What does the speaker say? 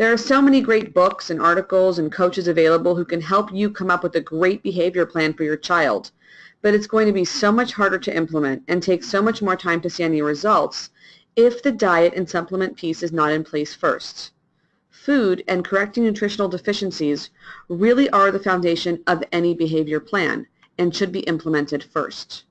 There are so many great books and articles and coaches available who can help you come up with a great behavior plan for your child, but it's going to be so much harder to implement and take so much more time to see any results if the diet and supplement piece is not in place first. Food and correcting nutritional deficiencies really are the foundation of any behavior plan and should be implemented first.